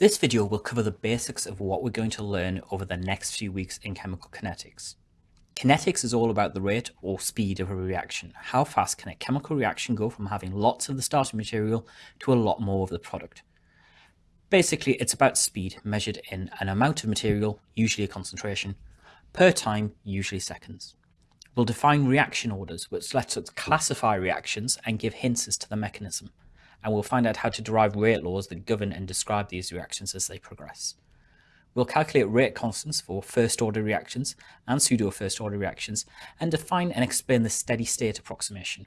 This video will cover the basics of what we're going to learn over the next few weeks in chemical kinetics. Kinetics is all about the rate or speed of a reaction. How fast can a chemical reaction go from having lots of the starting material to a lot more of the product? Basically, it's about speed measured in an amount of material, usually a concentration, per time, usually seconds. We'll define reaction orders, which lets us classify reactions and give hints as to the mechanism and we'll find out how to derive rate laws that govern and describe these reactions as they progress. We'll calculate rate constants for first order reactions and pseudo first order reactions and define and explain the steady state approximation.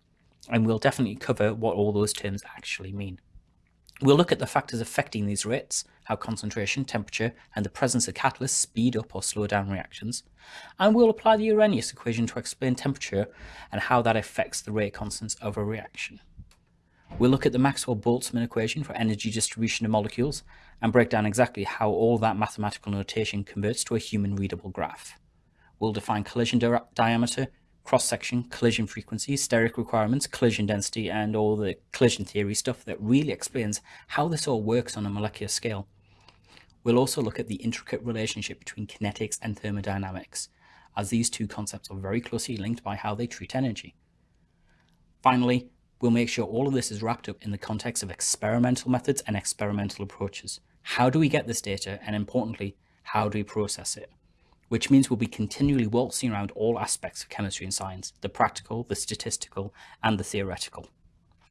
And we'll definitely cover what all those terms actually mean. We'll look at the factors affecting these rates, how concentration, temperature, and the presence of catalysts speed up or slow down reactions, and we'll apply the Arrhenius equation to explain temperature and how that affects the rate constants of a reaction. We'll look at the Maxwell-Boltzmann equation for energy distribution of molecules and break down exactly how all that mathematical notation converts to a human readable graph. We'll define collision di diameter, cross-section, collision frequency, steric requirements, collision density, and all the collision theory stuff that really explains how this all works on a molecular scale. We'll also look at the intricate relationship between kinetics and thermodynamics, as these two concepts are very closely linked by how they treat energy. Finally, We'll make sure all of this is wrapped up in the context of experimental methods and experimental approaches. How do we get this data? And importantly, how do we process it? Which means we'll be continually waltzing around all aspects of chemistry and science, the practical, the statistical, and the theoretical.